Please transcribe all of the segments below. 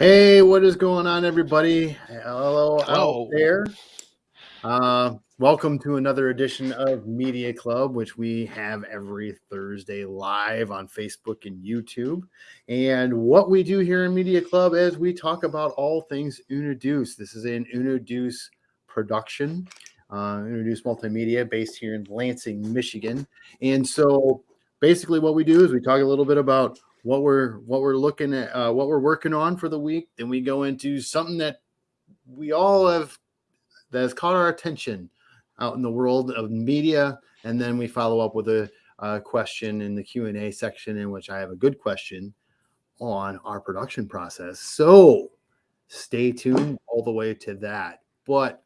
Hey, what is going on, everybody? Hello, Hello. out there. Uh, welcome to another edition of Media Club, which we have every Thursday live on Facebook and YouTube. And what we do here in Media Club is we talk about all things Unaduce. This is an Unaduce production, uh, Unaduce Multimedia, based here in Lansing, Michigan. And so, basically, what we do is we talk a little bit about what we're what we're looking at, uh, what we're working on for the week. Then we go into something that we all have that has caught our attention out in the world of media, and then we follow up with a, a question in the Q and A section, in which I have a good question on our production process. So stay tuned all the way to that. But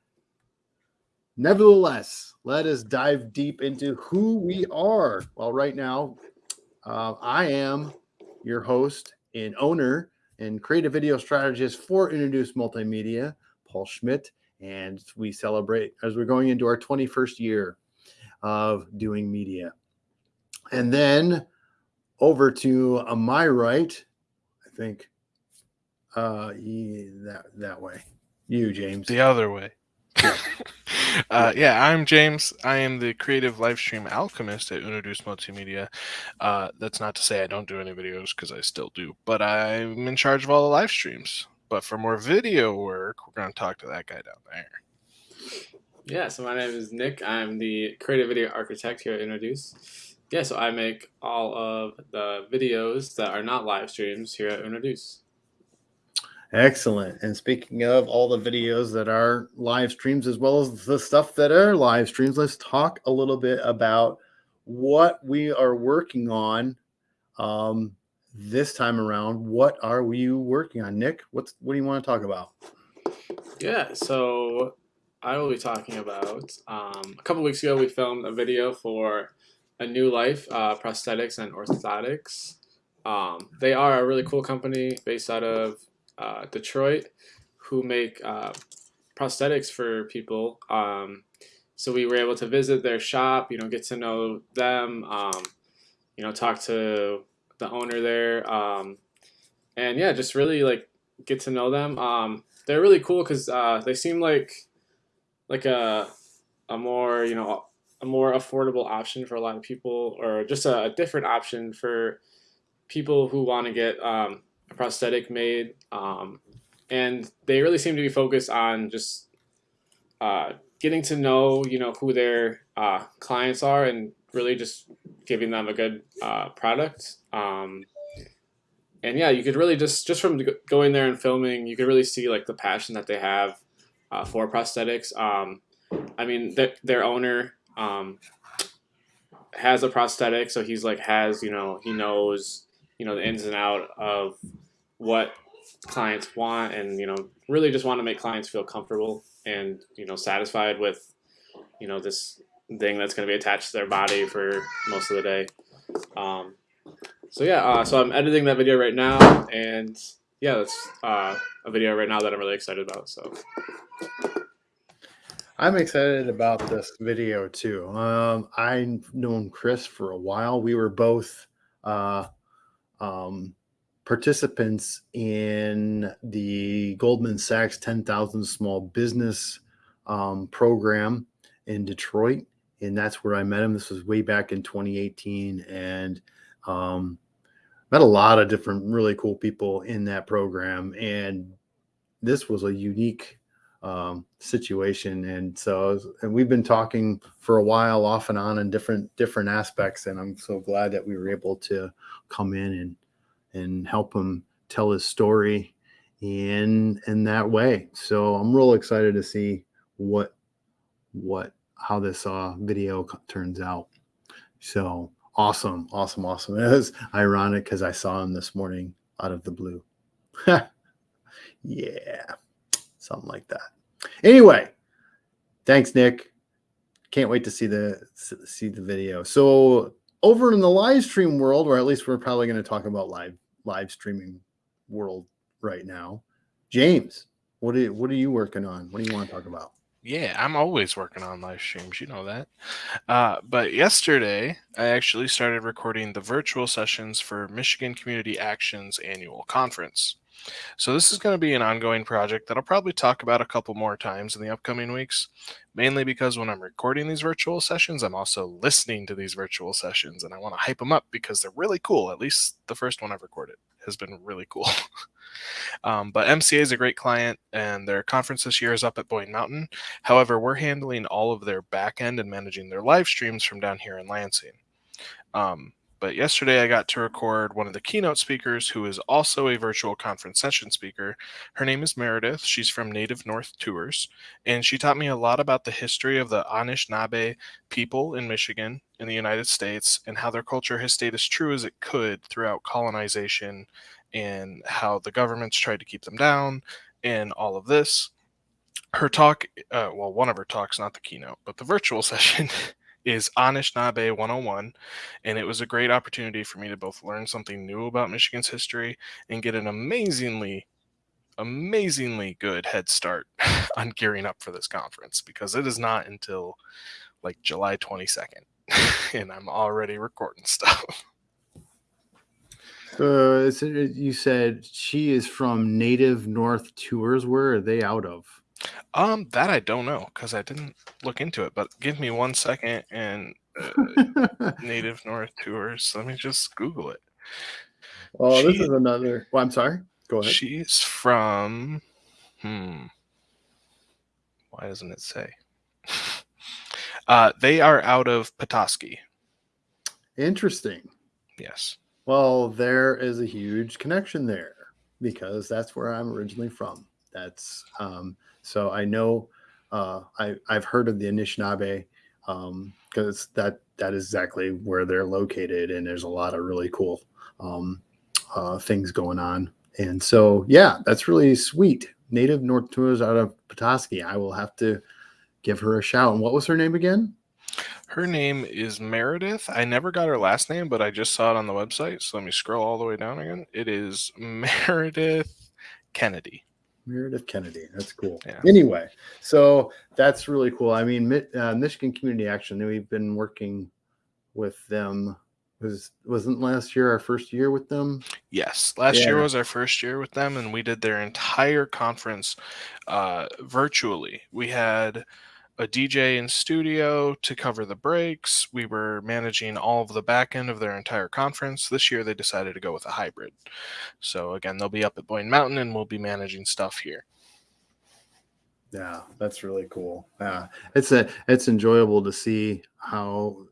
nevertheless, let us dive deep into who we are. Well, right now, uh, I am your host and owner and creative video strategist for Introduce Multimedia, Paul Schmidt. And we celebrate as we're going into our 21st year of doing media. And then over to uh, my right, I think uh yeah, that that way. You, James. The other way. uh, yeah, I'm James. I am the creative live stream alchemist at Unaduce Multimedia. Uh, that's not to say I don't do any videos because I still do, but I'm in charge of all the live streams. But for more video work, we're going to talk to that guy down there. Yeah, so my name is Nick. I'm the creative video architect here at Introduce. Yeah, so I make all of the videos that are not live streams here at Introduce. Excellent. And speaking of all the videos that are live streams, as well as the stuff that are live streams, let's talk a little bit about what we are working on um, this time around. What are we working on, Nick? What's what do you want to talk about? Yeah, so I will be talking about um, a couple weeks ago we filmed a video for a new life uh, prosthetics and orthotics. Um, they are a really cool company based out of uh, Detroit who make uh, prosthetics for people. Um, so we were able to visit their shop, you know, get to know them, um, you know, talk to the owner there, um, and yeah, just really like get to know them. Um, they're really cool because uh, they seem like like a a more you know a more affordable option for a lot of people, or just a, a different option for people who want to get um, prosthetic made. Um, and they really seem to be focused on just uh, getting to know, you know, who their uh, clients are and really just giving them a good uh, product. Um, and yeah, you could really just, just from going there and filming, you could really see like the passion that they have uh, for prosthetics. Um, I mean, th their owner um, has a prosthetic, so he's like has, you know, he knows, you know, the ins and out of what clients want and you know really just want to make clients feel comfortable and you know satisfied with you know this thing that's going to be attached to their body for most of the day um, so yeah uh, so i'm editing that video right now and yeah that's uh, a video right now that i'm really excited about so I'm excited about this video too. Um, I've known Chris for a while. We were both uh, um, participants in the Goldman Sachs 10,000 Small Business um, program in Detroit. And that's where I met him. This was way back in 2018. And um, met a lot of different really cool people in that program. And this was a unique um, situation. And so, and we've been talking for a while off and on in different, different aspects. And I'm so glad that we were able to come in and and help him tell his story in in that way. So I'm real excited to see what what how this uh, video turns out. So awesome, awesome, awesome. It was ironic because I saw him this morning out of the blue. yeah, something like that. Anyway, thanks, Nick. Can't wait to see the see the video. So over in the live stream world, or at least we're probably going to talk about live live streaming world right now. James, what are what are you working on? What do you want to talk about? Yeah, I'm always working on live streams. You know that. Uh, but yesterday, I actually started recording the virtual sessions for Michigan Community Action's annual conference. So this is going to be an ongoing project that I'll probably talk about a couple more times in the upcoming weeks, mainly because when I'm recording these virtual sessions, I'm also listening to these virtual sessions and I want to hype them up because they're really cool. At least the first one I've recorded has been really cool. um, but MCA is a great client and their conference this year is up at Boyne Mountain. However, we're handling all of their back end and managing their live streams from down here in Lansing. Um, but yesterday I got to record one of the keynote speakers who is also a virtual conference session speaker. Her name is Meredith. She's from Native North Tours, and she taught me a lot about the history of the Anishinaabe people in Michigan in the United States and how their culture has stayed as true as it could throughout colonization and how the governments tried to keep them down and all of this. Her talk, uh, well, one of her talks, not the keynote, but the virtual session is Anishinaabe 101, and it was a great opportunity for me to both learn something new about Michigan's history and get an amazingly, amazingly good head start on gearing up for this conference because it is not until like July 22nd, and I'm already recording stuff. You said she is from Native North Tours. Where are they out of? Um, that I don't know because I didn't look into it. But give me one second and uh, Native North Tours. Let me just Google it. oh, this is another. Well, I'm sorry. Go ahead. She's from. Hmm. Why doesn't it say? Uh, they are out of Petoskey. Interesting. Yes. Well, there is a huge connection there because that's where I'm originally from. That's um, so I know uh, I I've heard of the Anishinaabe because that that is exactly where they're located, and there's a lot of really cool um, uh, things going on. And so, yeah, that's really sweet. Native North Tours out of Petoskey. I will have to give her a shout. And what was her name again? Her name is Meredith. I never got her last name, but I just saw it on the website. So let me scroll all the way down again. It is Meredith Kennedy. Meredith Kennedy. That's cool. Yeah. Anyway, so that's really cool. I mean, uh, Michigan Community Action. We've been working with them. Was wasn't last year our first year with them? Yes, last year was our first year with them, and we did their entire conference uh, virtually. We had a DJ in studio to cover the breaks. We were managing all of the back end of their entire conference. This year, they decided to go with a hybrid. So again, they'll be up at Boyne Mountain, and we'll be managing stuff here. Yeah, that's really cool. Yeah, it's a it's enjoyable to see how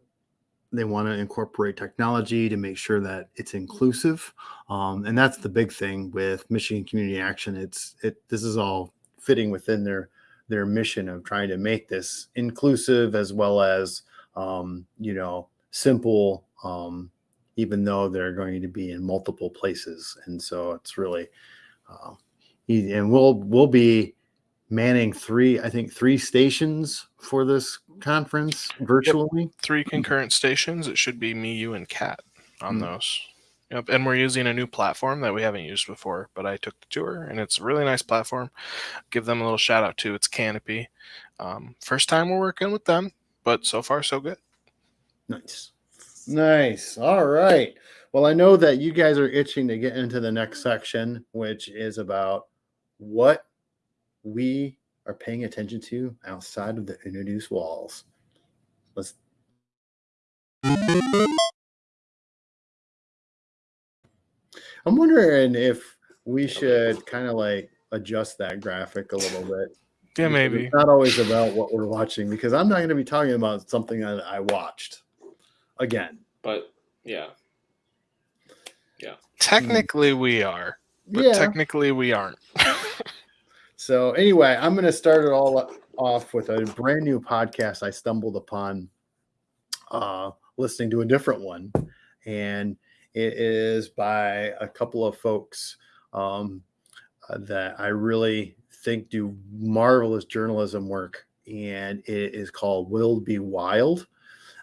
they want to incorporate technology to make sure that it's inclusive, um, and that's the big thing with Michigan Community Action. It's it this is all fitting within their their mission of trying to make this inclusive as well as um, you know simple, um, even though they're going to be in multiple places, and so it's really uh, e- and we'll we'll be manning three, I think three stations for this conference virtually. Three concurrent stations. It should be me, you, and Kat on Mm. those. Yep, and we're using a new platform that we haven't used before, but I took the tour, and it's a really nice platform. Give them a little shout out too. It's Canopy. Um, first time we're working with them, but so far so good. Nice. Nice. All right. Well, I know that you guys are itching to get into the next section, which is about what we are paying attention to outside of the introduced walls. Let's I'm wondering if we should kind of like adjust that graphic a little bit. Yeah, maybe. It's not always about what we're watching because I'm not going to be talking about something that I watched again. But yeah, Yeah. Technically, we are, but yeah. technically, we aren't. so anyway, I'm going to start it all off with a brand new podcast I stumbled upon uh, listening to a different one, and it is by a couple of folks um, uh, that I really think do marvelous journalism work, and it is called "Will Be Wild."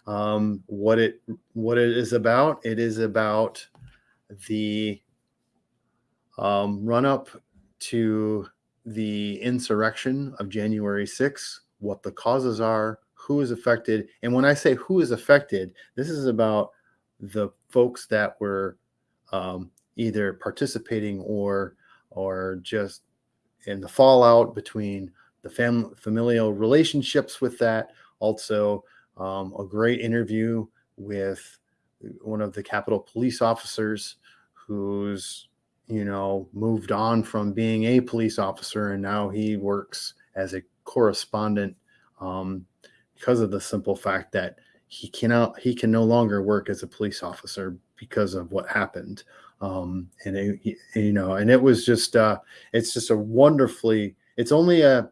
Um, what it what it is about? It is about the um, run up to the insurrection of January 6th, what the causes are, who is affected. And when I say who is affected, this is about the folks that were um, either participating or or just in the fallout between the fam- familial relationships with that. Also, um, a great interview with one of the Capitol police officers who's you know moved on from being a police officer and now he works as a correspondent um, because of the simple fact that he cannot he can no longer work as a police officer because of what happened. Um, and it, you know and it was just uh, it's just a wonderfully it's only a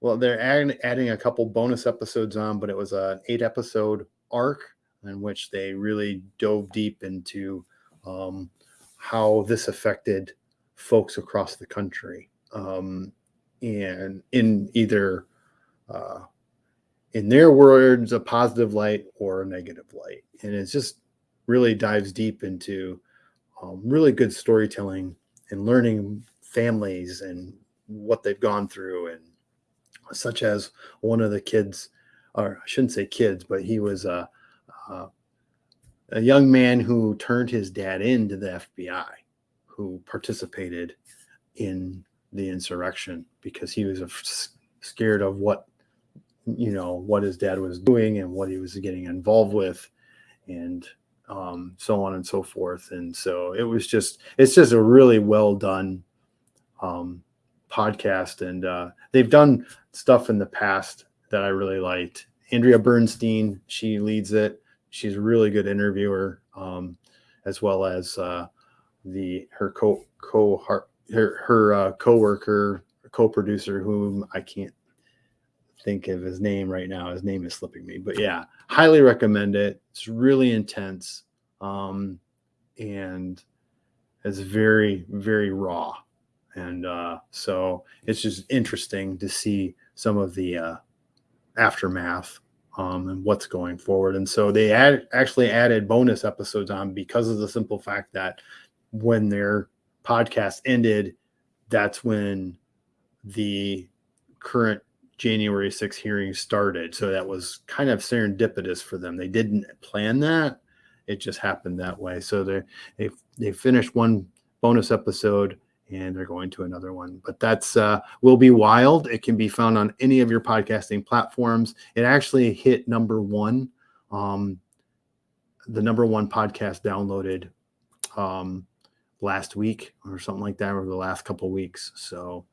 well they're adding, adding a couple bonus episodes on but it was an eight episode arc in which they really dove deep into um, how this affected folks across the country. Um, and in either uh, in their words a positive light or a negative light. And it just really dives deep into um, really good storytelling and learning families and what they've gone through and such as one of the kids or i shouldn't say kids but he was a, a a young man who turned his dad into the FBI, who participated in the insurrection because he was scared of what you know what his dad was doing and what he was getting involved with and um, so on and so forth. And so it was just it's just a really well done um, podcast. And uh, they've done stuff in the past that i really liked. Andrea bernstein she leads it. She's a really good interviewer, um, as well as uh, the her co co her her uh, coworker co-producer whom I can't think of his name right now. His name is slipping me, but yeah, highly recommend it. It's really intense, um, and it's very very raw, and uh, so it's just interesting to see some of the uh, aftermath um, and what's going forward. And so they actually added bonus episodes on because of the simple fact that when their podcast ended, that's when the current January 6th hearing started. So that was kind of serendipitous for them. They didn't plan that. It just happened that way. So they they they finished one bonus episode and they're going to another one. But that's uh, will be wild. It can be found on any of your podcasting platforms. It actually hit number one, um, the number one podcast downloaded um, last week or something like that, over the last couple weeks. So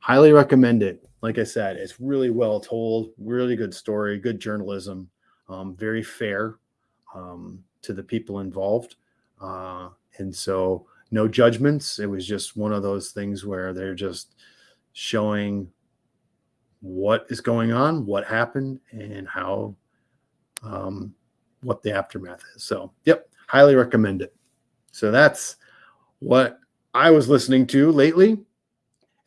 highly recommend it. Like I said, it's really well told, really good story, good journalism, um, very fair um, to the people involved. Uh, and so no judgments. It was just one of those things where they're just showing what is going on, what happened, and how um, what the aftermath is. So, yep, highly recommend it. So that's what I was listening to lately.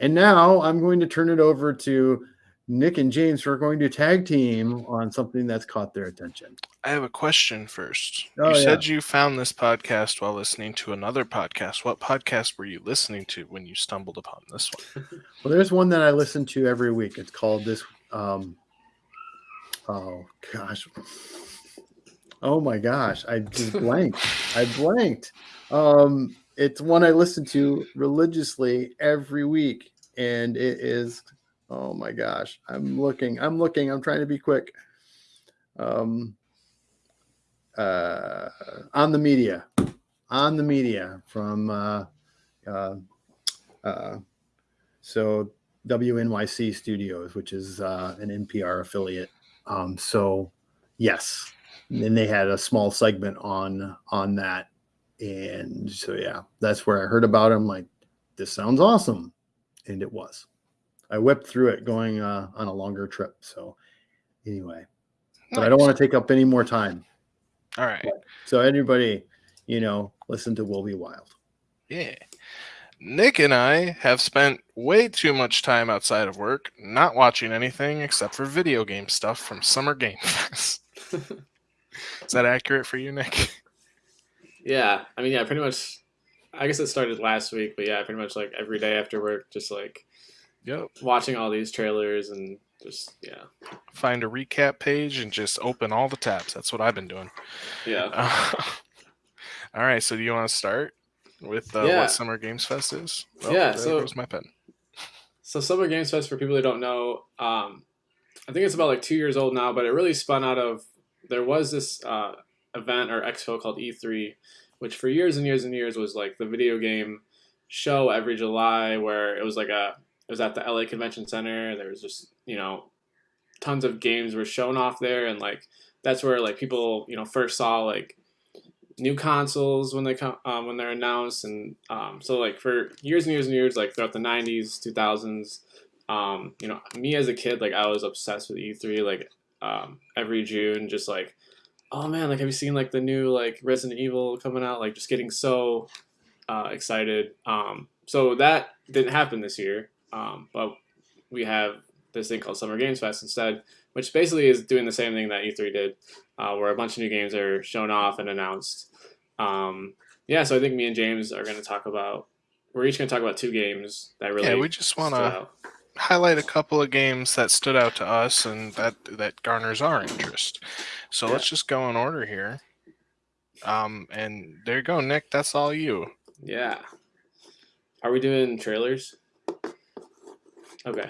And now I'm going to turn it over to Nick and James who are going to tag team on something that's caught their attention. I have a question first. Oh, you yeah. said you found this podcast while listening to another podcast. What podcast were you listening to when you stumbled upon this one? well, there's one that I listen to every week. It's called this. Um, oh gosh. Oh my gosh. I just blanked. I blanked. Um, it's one I listen to religiously every week, and it is Oh my gosh. I'm looking. I'm looking. I'm trying to be quick. Um, uh, on the media, on the media from uh, uh, uh, so WNYC Studios, which is uh, an NPR affiliate. Um, so yes, and they had a small segment on on that, and so yeah, that's where I heard about them. Like, this sounds awesome, and it was. I whipped through it going uh, on a longer trip. So anyway, but I don't want to take up any more time. All right. So anybody, you know, listen to Will Be Wild. Yeah. Nick and I have spent way too much time outside of work not watching anything except for video game stuff from Summer Game Fest. Is that accurate for you, Nick? Yeah. I mean, yeah, pretty much. I guess it started last week, but yeah, pretty much like every day after work, just like Yep. Watching all these trailers and just yeah. Find a recap page and just open all the tabs. That's what I've been doing. Yeah. Uh, all right. So do you want to start? with uh, Yeah. what Summer Games Fest is. Yeah, there so- goes my pen. So Summer Games Fest, for people who don't know, um, I think it's about like two years old now, but it really spun out of there was this uh, event or expo called E3, which for years and years and years was like the video game show every July, where it was like a it was at the LA Convention Center. There was just you know tons of games were shown off there, and like that's where like people you know first saw like new consoles when they come um, when they're announced and um, so like for years and years and years like throughout the 90s 2000s um, you know me as a kid like i was obsessed with e3 like um, every june just like oh man like have you seen like the new like resident evil coming out like just getting so uh, excited um, so that didn't happen this year um, but we have this thing called summer games fest instead which basically is doing the same thing that e3 did uh, where a bunch of new games are shown off and announced. Um, yeah, so I think me and James are going to talk about. We're each going to talk about two games that really. Yeah, we just want to. Highlight a couple of games that stood out to us and that that garners our interest. So Yeah. let's just go in order here. Um, and there you go, Nick. That's all you. Yeah. Are we doing trailers? Okay.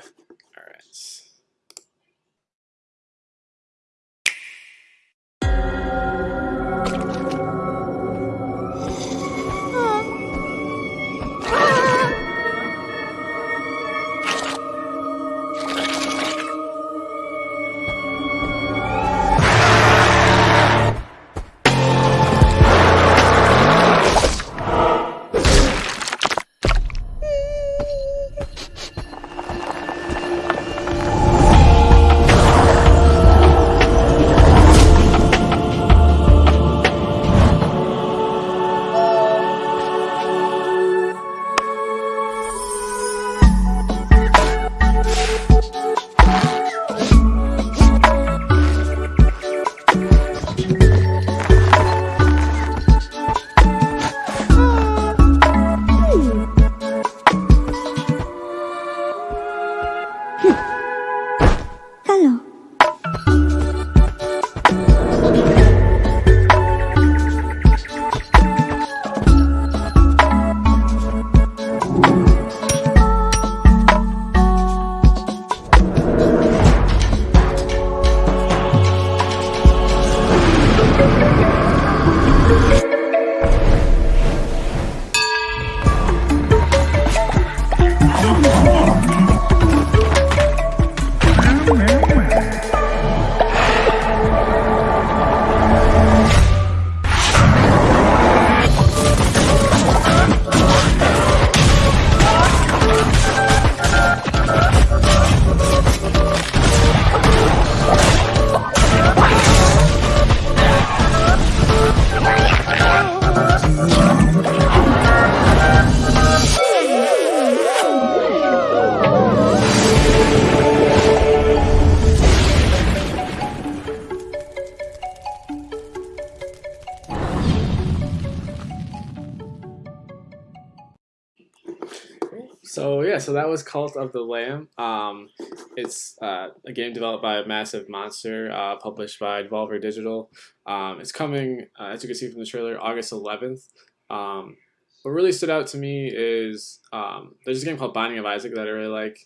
Was Cult of the Lamb. Um, it's uh, a game developed by Massive Monster, uh, published by Devolver Digital. Um, it's coming, uh, as you can see from the trailer, August 11th. Um, what really stood out to me is um, there's a game called Binding of Isaac that I really like,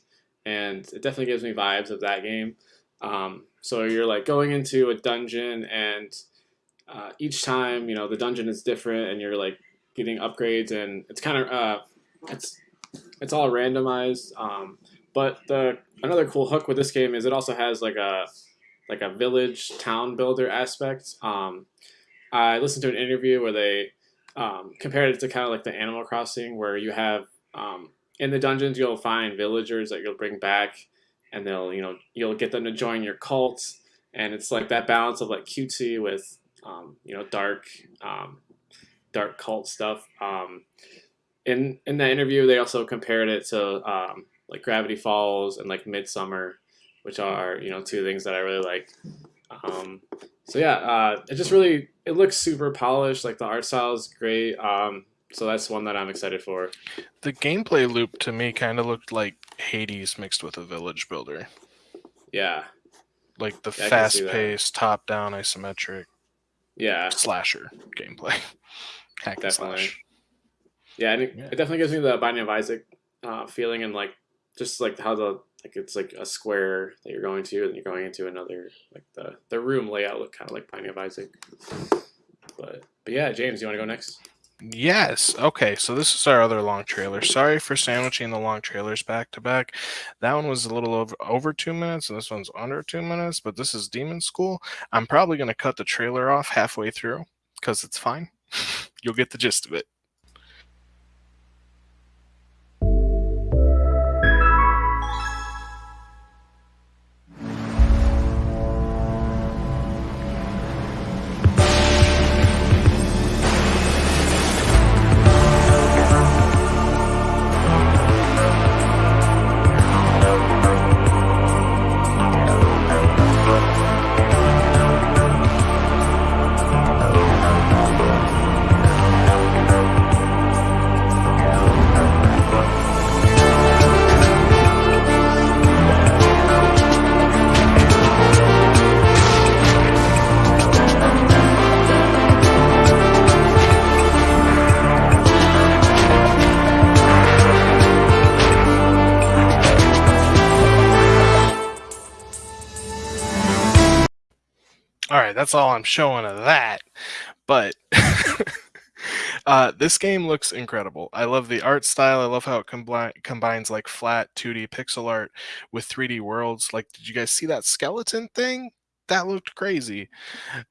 and it definitely gives me vibes of that game. Um, so you're like going into a dungeon, and uh, each time you know the dungeon is different, and you're like getting upgrades, and it's kind of uh, it's it's all randomized. Um, but the another cool hook with this game is it also has like a like a village town builder aspect. Um, I listened to an interview where they um, compared it to kind of like the Animal Crossing, where you have um, in the dungeons you'll find villagers that you'll bring back, and they'll you know you'll get them to join your cult, and it's like that balance of like cutesy with um, you know dark um, dark cult stuff. In in that interview, they also compared it to um, like Gravity Falls and like Midsummer, which are you know two things that I really like. Um, so yeah, uh, it just really it looks super polished. Like the art style is great. Um, so that's one that I'm excited for. The gameplay loop to me kind of looked like Hades mixed with a village builder. Yeah, Like the Yeah, I can see fast paced, top down, isometric yeah, slasher gameplay. Hack and Definitely. slash. Yeah, and it, Yeah. it definitely gives me the Binding of Isaac uh, feeling, and like just like how the like it's like a square that you're going to, and you're going into another like the the room layout look kind of like Binding of Isaac. But but yeah, James, you want to go next? Yes. Okay. So this is our other long trailer. Sorry for sandwiching the long trailers back to back. That one was a little over over two minutes, and this one's under two minutes. But this is Demon School. I'm probably going to cut the trailer off halfway through because it's fine. You'll get the gist of it. That's all I'm showing of that. But uh, this game looks incredible. I love the art style. I love how it combi- combines like flat 2D pixel art with 3D worlds. Like, did you guys see that skeleton thing? That looked crazy.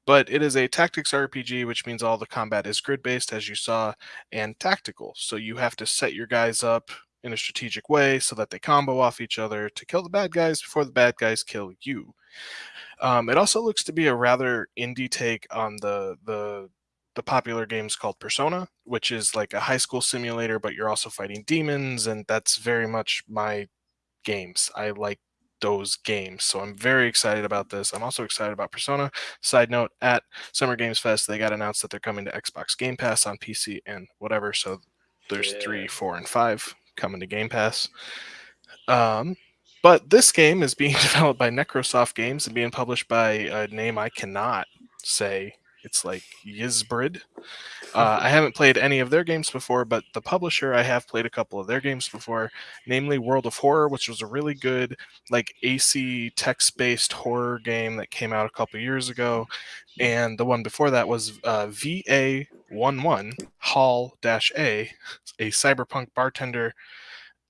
But it is a tactics RPG, which means all the combat is grid based, as you saw, and tactical. So you have to set your guys up in a strategic way so that they combo off each other to kill the bad guys before the bad guys kill you. Um, it also looks to be a rather indie take on the the the popular games called Persona, which is like a high school simulator, but you're also fighting demons, and that's very much my games. I like those games, so I'm very excited about this. I'm also excited about Persona. Side note: at Summer Games Fest, they got announced that they're coming to Xbox Game Pass on PC and whatever. So there's Yeah. three, four, and five coming to Game Pass. Um, but this game is being developed by Necrosoft Games and being published by a name I cannot say. It's like Yizbrid. Uh, I haven't played any of their games before, but the publisher I have played a couple of their games before, namely World of Horror, which was a really good like AC text-based horror game that came out a couple years ago, and the one before that was uh, VA11 Hall-A, a cyberpunk bartender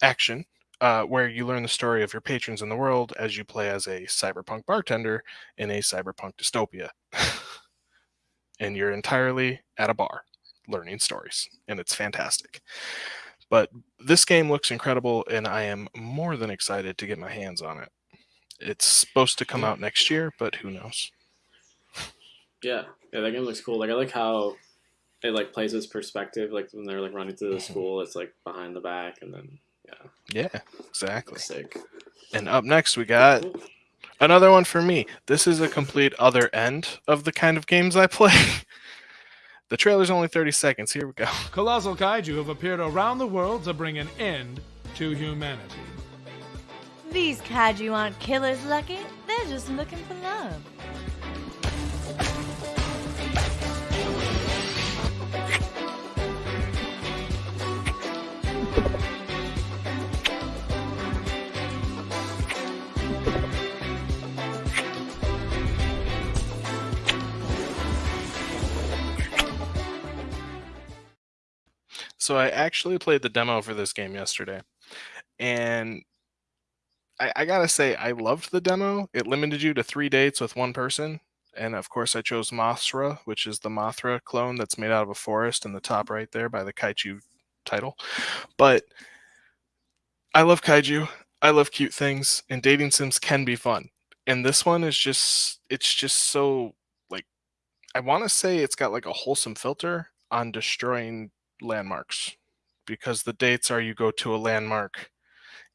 action uh, where you learn the story of your patrons in the world as you play as a cyberpunk bartender in a cyberpunk dystopia. and you're entirely at a bar learning stories, and it's fantastic. But this game looks incredible, and I am more than excited to get my hands on it. It's supposed to come out next year, but who knows? Yeah, yeah, that game looks cool. Like I like how it like plays this perspective. Like when they're like running through the Mhm. school, it's like behind the back, and then yeah, Yeah, exactly. sick. And up next, we got Another one for me. This is a complete other end of the kind of games I play. the trailer's only 30 seconds. Here we go. Colossal kaiju have appeared around the world to bring an end to humanity. These kaiju aren't killers, Lucky. They're just looking for love. So I actually played the demo for this game yesterday. And I, I gotta say, I loved the demo. It limited you to three dates with one person. And of course, I chose Mothra, which is the Mothra clone that's made out of a forest in the top right there by the Kaiju title. But I love kaiju. I love cute things, and dating sims can be fun. And this one is just, it's just so like, I want to say it's got like a wholesome filter on destroying landmarks because the dates are you go to a landmark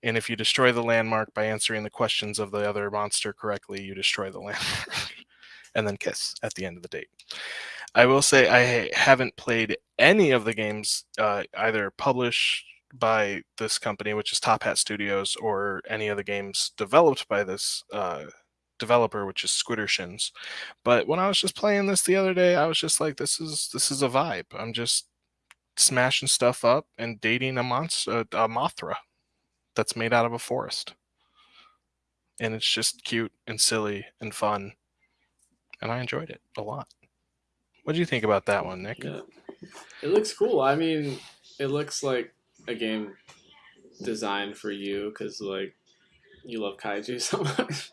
and if you destroy the landmark by answering the questions of the other monster correctly you destroy the landmark and then kiss at the end of the date. I will say i haven't played any of the games uh, either published by this company which is top hat studios or any of the games developed by this uh, developer which is squiddershins but when i was just playing this the other day i was just like this is this is a vibe. I'm just smashing stuff up and dating a monster, a Mothra, that's made out of a forest, and it's just cute and silly and fun, and I enjoyed it a lot. What do you think about that one, Nick? Yeah, it looks cool. I mean, it looks like a game designed for you because like you love kaiju so much.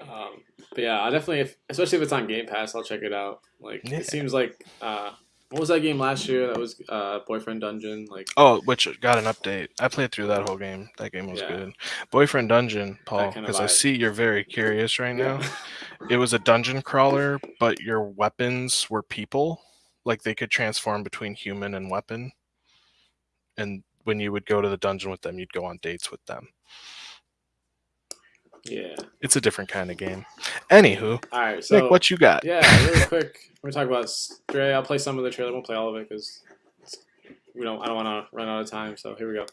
um, but yeah, I definitely, if, especially if it's on Game Pass, I'll check it out. Like Yeah. it seems like uh, what was that game last year? That was uh, Boyfriend Dungeon. Like Oh, which got an update. I played through that whole game. That game was Yeah. good. Boyfriend Dungeon, Paul, because I see you're very curious right now. It was a dungeon crawler, but your weapons were people. Like they could transform between human and weapon. And when you would go to the dungeon with them, you'd go on dates with them. Yeah. It's a different kind of game. Anywho, All right, so Nick, what you got? Yeah, really quick. We're talk about Stray. I'll play some of the trailer. Won't play all of it because we don't. I don't want to run out of time. So here we go.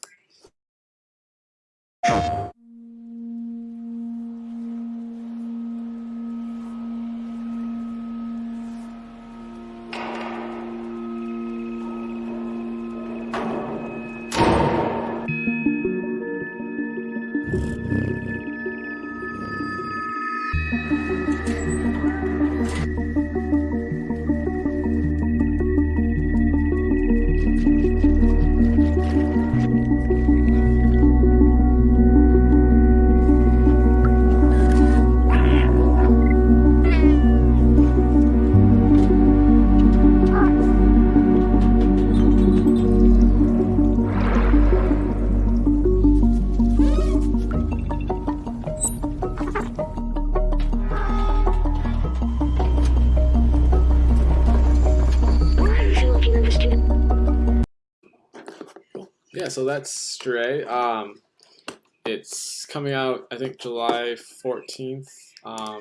Yeah, so that's Stray. Um, it's coming out, I think, July fourteenth. Um,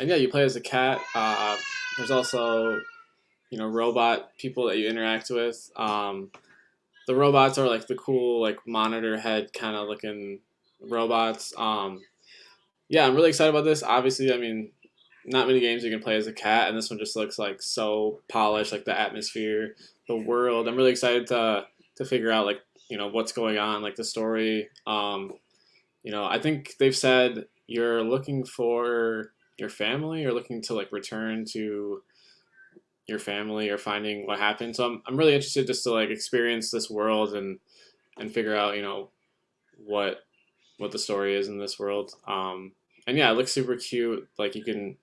and yeah, you play as a cat. Uh, there's also, you know, robot people that you interact with. Um, the robots are like the cool, like monitor head kind of looking robots. Um, yeah, I'm really excited about this. Obviously, I mean, not many games you can play as a cat, and this one just looks like so polished, like the atmosphere, the world. I'm really excited to to figure out like you know what's going on, like the story. Um, you know, I think they've said you're looking for your family, you're looking to like return to your family or finding what happened. So I'm I'm really interested just to like experience this world and and figure out you know what what the story is in this world. Um, and yeah, it looks super cute. Like you can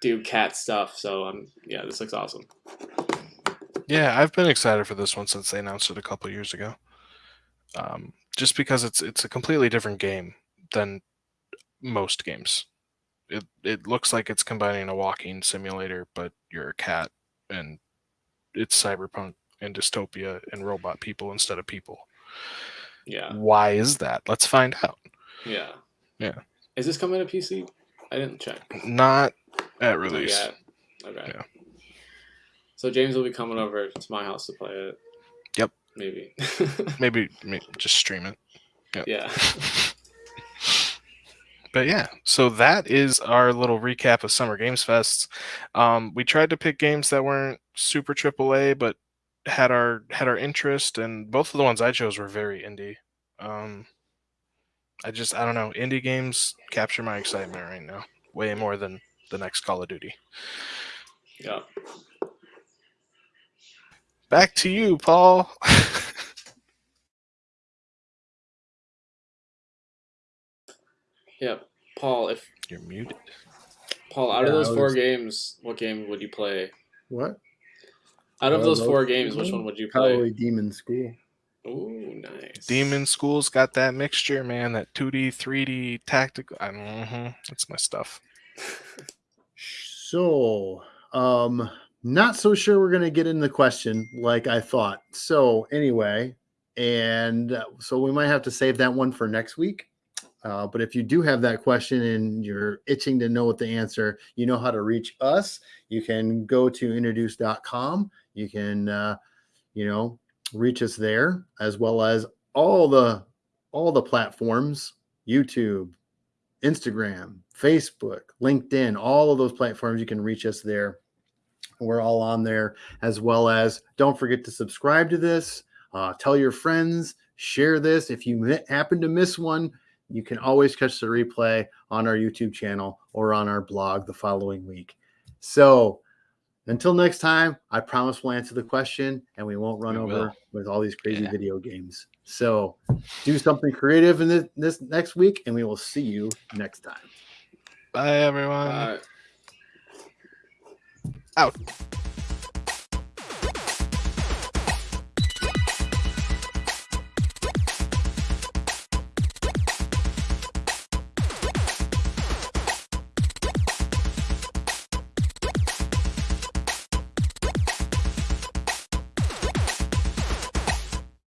do cat stuff. So um, yeah, this looks awesome. Yeah, I've been excited for this one since they announced it a couple years ago. Um, just because it's it's a completely different game than most games. It it looks like it's combining a walking simulator, but you're a cat, and it's cyberpunk and dystopia and robot people instead of people. Yeah, Why is that? Let's find out. yeah, Yeah. Is this coming to PC? I didn't check. Not at Not release. yet. Okay. Yeah. So James will be coming over to my house to play it. Yep. Maybe. Maybe, may- just stream it. yeah. But yeah, so that is our little recap of Summer Games Fest. Um, we tried to pick games that weren't super AAA, but had our had our interest, and both of the ones I chose were very indie. Um, I just I don't know, indie games capture my excitement right now, way more than the next Call of Duty. Yeah. Back to you, Paul. Yeah. Paul, if You're muted. Paul, out of those four was- games, what game would you play? What? Out of those four those games, which one would you play? Probably Demon School. Ooh, nice. Demon School's got that mixture, man. That 2D, 3D, tactical. I, mhm, That's my stuff. So, um, not so sure we're gonna get in the question like I thought. So anyway, and uh, so we might have to save that one for next week. Uh, but if you do have that question and you're itching to know what the answer, you know how to reach us. You can go to introduce.com. You can, uh, you know, reach us there as well as all the all the platforms, YouTube, Instagram, Facebook, LinkedIn, all of those platforms. You can reach us there. We're all on there, as well as don't forget to subscribe to this. Uh, tell your friends, share this. If you happen to miss one, you can always catch the replay on our YouTube channel or on our blog the following week. So until next time, I promise we'll answer the question and we won't run We over will. with all these crazy Yeah. video games. So do something creative in this, this next week, and we will see you next time. Bye, everyone. Uh, Out.